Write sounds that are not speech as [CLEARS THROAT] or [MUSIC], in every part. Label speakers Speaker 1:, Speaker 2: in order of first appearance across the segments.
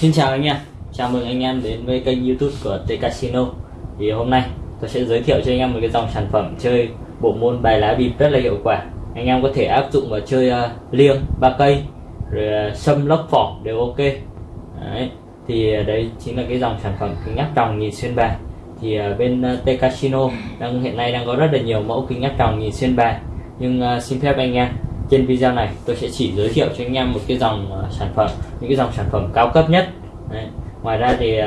Speaker 1: Xin chào anh em, chào mừng anh em đến với kênh youtube của T Casino. Thì hôm nay tôi sẽ giới thiệu cho anh em một cái dòng sản phẩm chơi bộ môn bài lá bịp rất là hiệu quả Anh em có thể áp dụng vào chơi uh, liêng, ba cây, rồi uh, sâm lốc phỏng đều ok đấy. Thì uh, đấy chính là cái dòng sản phẩm kính áp tròng nhìn xuyên bài Thì uh, bên uh, T Casino đang hiện nay đang có rất là nhiều mẫu kính áp tròng nhìn xuyên bài Nhưng uh, xin phép anh em trên video này tôi sẽ chỉ giới thiệu cho anh em một cái dòng uh, sản phẩm những cái dòng sản phẩm cao cấp nhất Đấy. ngoài ra thì uh,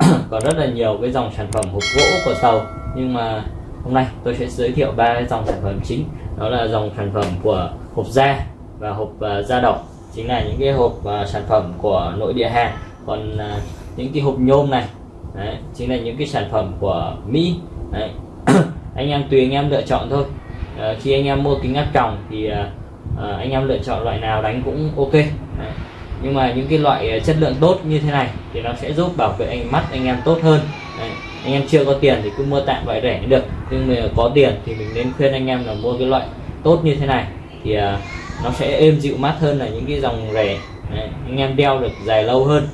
Speaker 1: [CLEARS THROAT] còn rất là nhiều cái dòng sản phẩm hộp gỗ của tàu nhưng mà hôm nay tôi sẽ giới thiệu ba dòng sản phẩm chính. Đó là dòng sản phẩm của hộp da và hộp uh, da độc chính là những cái hộp uh, sản phẩm của nội địa hàng. Còn uh, những cái hộp nhôm này đấy, chính là những cái sản phẩm của Mỹ đấy. [COUGHS] anh em tùy anh em lựa chọn thôi. Uh, khi anh em mua kính áp tròng thì uh, anh em lựa chọn loại nào đánh cũng ok Đấy. nhưng mà những cái loại chất lượng tốt như thế này thì nó sẽ giúp bảo vệ anh mắt anh em tốt hơn. Đấy. anh em chưa có tiền thì cứ mua tạm loại rẻ được nhưng mà có tiền thì mình nên khuyên anh em là mua cái loại tốt như thế này thì uh, nó sẽ êm dịu mát hơn là những cái dòng rẻ Đấy. anh em đeo được dài lâu hơn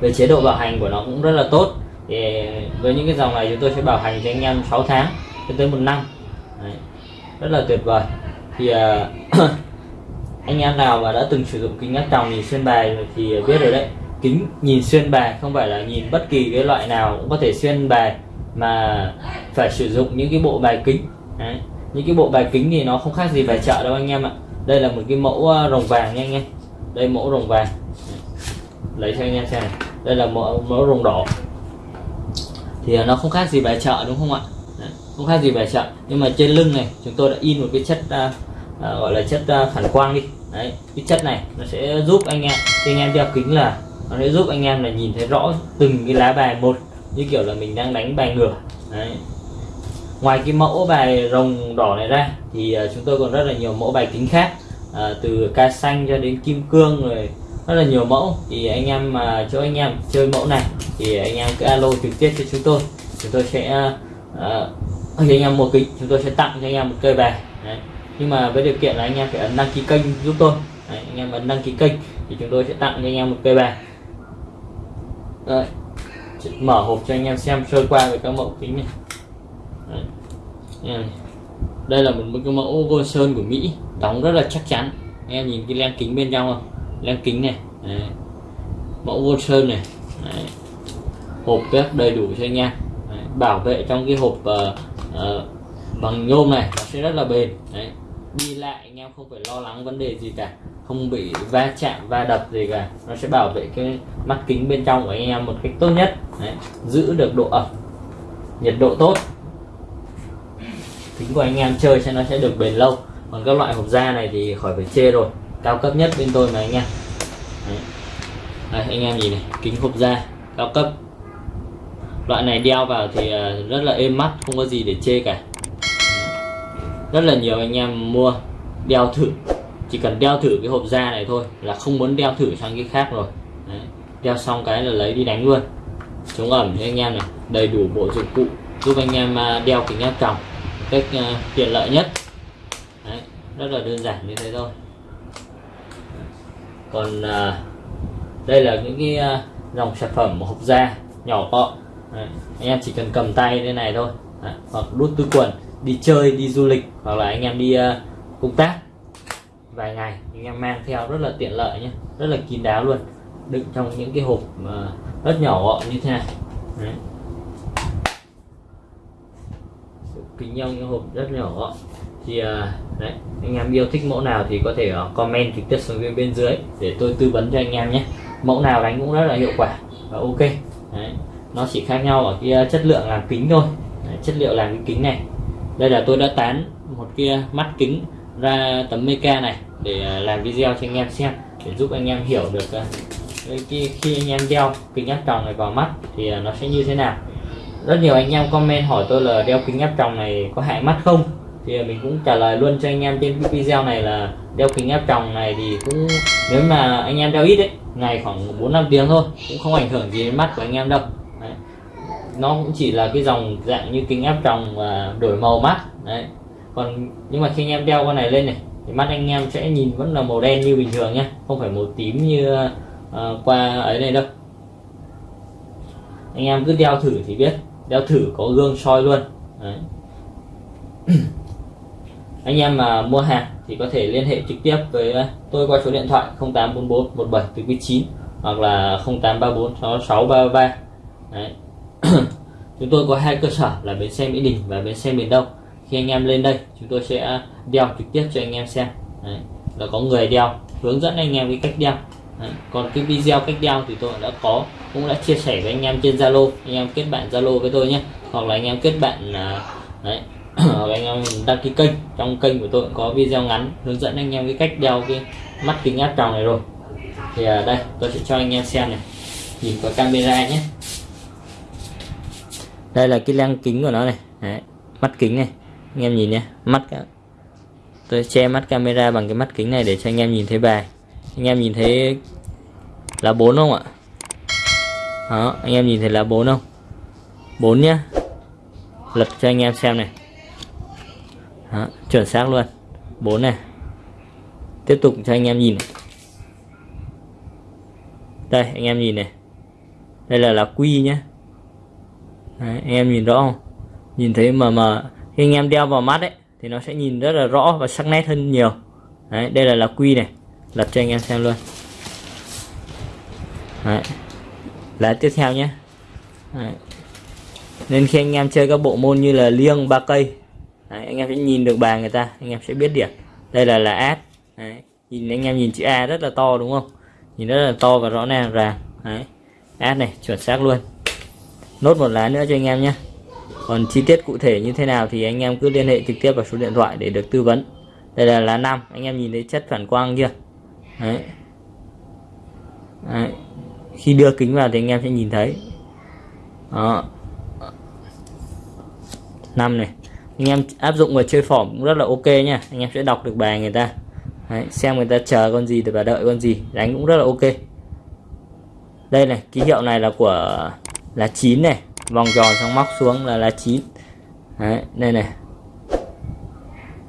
Speaker 1: về chế độ bảo hành của nó cũng rất là tốt thì với những cái dòng này chúng tôi sẽ bảo hành cho anh em 6 tháng cho tới một năm Đấy. rất là tuyệt vời thì uh, [COUGHS] anh em nào mà đã từng sử dụng kính áp tròng nhìn xuyên bài thì biết rồi đấy kính nhìn xuyên bài không phải là nhìn bất kỳ cái loại nào cũng có thể xuyên bài mà phải sử dụng những cái bộ bài kính. Đấy. những cái bộ bài kính thì nó không khác gì bài chợ đâu anh em ạ. Đây là một cái mẫu ờ, rồng vàng nha anh em. Đây mẫu rồng vàng. Lấy cho anh em xem này. Đây là mẫu, mẫu rồng đỏ. Thì nó không khác gì bài chợ đúng không ạ? Không khác gì bài chợ. Nhưng mà trên lưng này chúng tôi đã in một cái chất uh, uh, gọi là chất uh, phản quang đi. Đấy cái chất này nó sẽ giúp anh em khi anh em đeo kính là nó sẽ giúp anh em là nhìn thấy rõ từng cái lá bài một như kiểu là mình đang đánh bài ngửa. Đấy. Ngoài cái mẫu bài rồng đỏ này ra thì à, chúng tôi còn rất là nhiều mẫu bài kính khác à, từ ca xanh cho đến kim cương rồi rất là nhiều mẫu. Thì anh em mà cho anh em chơi mẫu này thì anh em cứ alo trực tiếp cho chúng tôi. Chúng tôi sẽ à, à cho anh em mua kính chúng tôi sẽ tặng cho anh em một cây bài. Đấy. nhưng mà với điều kiện là anh em phải ấn đăng ký kênh giúp tôi. Đấy, anh em ấn đăng ký kênh thì chúng tôi sẽ tặng cho anh em một cây bài. Đấy. mở hộp cho anh em xem sơ qua về các mẫu kính này Đấy. đây là một cái mẫu gold sơn của Mỹ đóng rất là chắc chắn anh em nhìn cái len kính bên trong không len kính này Đấy. mẫu gold sơn này Đấy. hộp rất đầy đủ cho anh em Đấy. bảo vệ trong cái hộp uh, uh, bằng nhôm này nó sẽ rất là bền đấy đi lại anh em không phải lo lắng vấn đề gì cả không bị va chạm va đập gì cả. Nó sẽ bảo vệ cái mắt kính bên trong của anh em một cách tốt nhất. Đấy. giữ được độ ẩm nhiệt độ tốt. Kính của anh em chơi sẽ nó sẽ được bền lâu. Còn các loại hộp da này thì khỏi phải chê rồi. Cao cấp nhất bên tôi mà anh em. Đấy. Đây, anh em nhìn này kính hộp da cao cấp. Loại này đeo vào thì à, rất là êm mắt không có gì để chê cả. Rất là nhiều anh em mua đeo thử chỉ cần đeo thử cái hộp da này thôi là không muốn đeo thử sang cái khác rồi Đấy. đeo xong cái là lấy đi đánh luôn chống ẩm cho anh em này đầy đủ bộ dụng cụ giúp anh em à, đeo kính áp tròng cách à, tiện lợi nhất Đấy. rất là đơn giản như thế thôi còn à, đây là những cái dòng sản phẩm hộp da nhỏ gọn Đấy. anh em chỉ cần cầm tay thế này thôi Đấy. hoặc đút túi quần đi chơi đi du lịch hoặc là anh em đi à, công tác vài ngày. Anh em mang theo rất là tiện lợi nhé. Rất là kín đáo luôn. Đựng trong những cái hộp ờ, rất nhỏ gọn như thế này. Đấy. kính nhau những hộp rất nhỏ gọn. Thì ờ, đấy anh em yêu thích mẫu nào thì có thể ờ, comment trực tiếp xuống bên bên dưới để tôi tư vấn cho anh em nhé. Mẫu nào đánh cũng rất là hiệu quả và ok. Đấy. Nó chỉ khác nhau ở cái chất lượng làm kính thôi. Đấy, chất liệu làm cái kính này. Đây là tôi đã tán một kia mắt kính ra tấm Mica này để à, làm video cho anh em xem để giúp anh em hiểu được à, khi, khi anh em đeo kính áp tròng này vào mắt thì à, nó sẽ như thế nào. Rất nhiều anh em comment hỏi tôi là đeo kính áp tròng này có hại mắt không? Thì mình cũng trả lời luôn cho anh em trên video này là đeo kính áp tròng này thì cũng nếu mà anh em đeo ít đấy ngày khoảng 4 năm tiếng thôi cũng không ảnh hưởng gì đến mắt của anh em đâu. Đấy. nó cũng chỉ là cái dòng dạng như kính áp tròng và đổi màu mắt. Đấy còn nhưng mà khi anh em đeo con này lên này thì mắt anh em sẽ nhìn vẫn là màu đen như bình thường nhé không phải màu tím như uh, qua ấy này đâu anh em cứ đeo thử thì biết đeo thử có gương soi luôn đấy. [CLEARS THROAT] anh em mà mua hàng thì có thể liên hệ trực tiếp với ờ, tôi qua số điện thoại 0844 17 từ 9 hoặc là 0834 6633 đấy. [CLEARS THROAT] chúng tôi có hai cơ sở là bến xe Mỹ Đình và bến xe miền Đông khi anh em lên đây chúng tôi sẽ đeo trực tiếp cho anh em xem. Đấy. là có người đeo hướng dẫn anh em cái cách đeo. Đấy. còn cái video cách đeo thì tôi đã có cũng đã chia sẻ với anh em trên Zalo. Anh em kết bạn Zalo với tôi nhé. Hoặc là anh em kết bạn à, đấy [CLEARS THROAT] hoặc anh em đăng ký kênh. Trong kênh của tôi cũng có video ngắn hướng dẫn anh em cái cách đeo cái mắt kính áp tròng này rồi. Thì à, đây tôi sẽ cho anh em xem này. Nhìn qua camera nhé. Đây là cái lăng kính của nó này. Đấy. mắt kính này anh em nhìn nhé mắt tôi che mắt camera bằng cái mắt kính này để cho anh em nhìn thấy bài. Anh em nhìn thấy là bốn không ạ? Đó anh em nhìn thấy là bốn không? Bốn nhá. Lật cho anh em xem này. Đó, chuẩn xác luôn. Bốn này. Tiếp tục cho anh em nhìn đây anh em nhìn này. Đây là là quy nhé Đấy, anh em nhìn rõ không? Nhìn thấy mà mà khi anh em đeo vào mắt ấy thì nó sẽ nhìn rất là rõ và sắc nét hơn nhiều. Đấy, đây là là quy này. Lật cho anh em xem luôn. Đấy. lá tiếp theo nhé. Đấy. nên khi anh em chơi các bộ môn như là liêng ba cây Đấy, anh em sẽ nhìn được bài người ta anh em sẽ biết điểm. Đây là là ad, Đấy. nhìn anh em nhìn chữ A rất là to đúng không? Nhìn rất là to và rõ ràng ràng. Đấy. ad này chuẩn xác luôn. Nốt một lá nữa cho anh em nhé còn chi tiết cụ thể như thế nào thì anh em cứ liên hệ trực tiếp vào số điện thoại để được tư vấn. Đây là lá năm anh em nhìn thấy chất phản quang chưa? Đấy. Đấy. khi đưa kính vào thì anh em sẽ nhìn thấy. Đó. Năm này. Anh em áp dụng vào chơi phỏm cũng rất là ok nha anh em sẽ đọc được bài người ta. Đấy, xem người ta chờ con gì và đợi con gì. Đánh cũng rất là ok. Đây này ký hiệu này là của là 9 này vòng tròn xong móc xuống là lá 9 Đấy, đây này.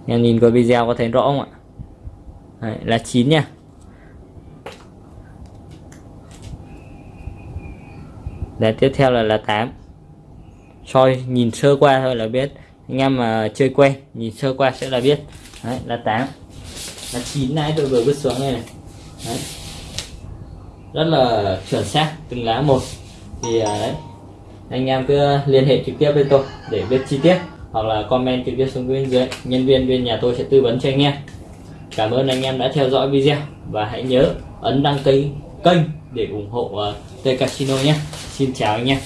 Speaker 1: Em nhìn qua video có thấy rõ không ạ? Đấy, là 9 nha. Đấy, tiếp theo là là 8 soi nhìn sơ qua thôi là biết. Anh em mà chơi quen nhìn sơ qua sẽ là biết. Đấy là 8 là 9 nãy tôi vừa vứt xuống đây này. Đấy. rất là chuẩn xác từng lá một. Thì à, đấy anh em cứ liên hệ trực tiếp với tôi để biết chi tiết hoặc là comment trực tiếp xuống bên dưới. Nhân viên bên nhà tôi sẽ tư vấn cho anh em. Cảm ơn anh em đã theo dõi video và hãy nhớ ấn đăng ký kênh để ủng hộ uh, T Casino nhé. Xin chào anh em.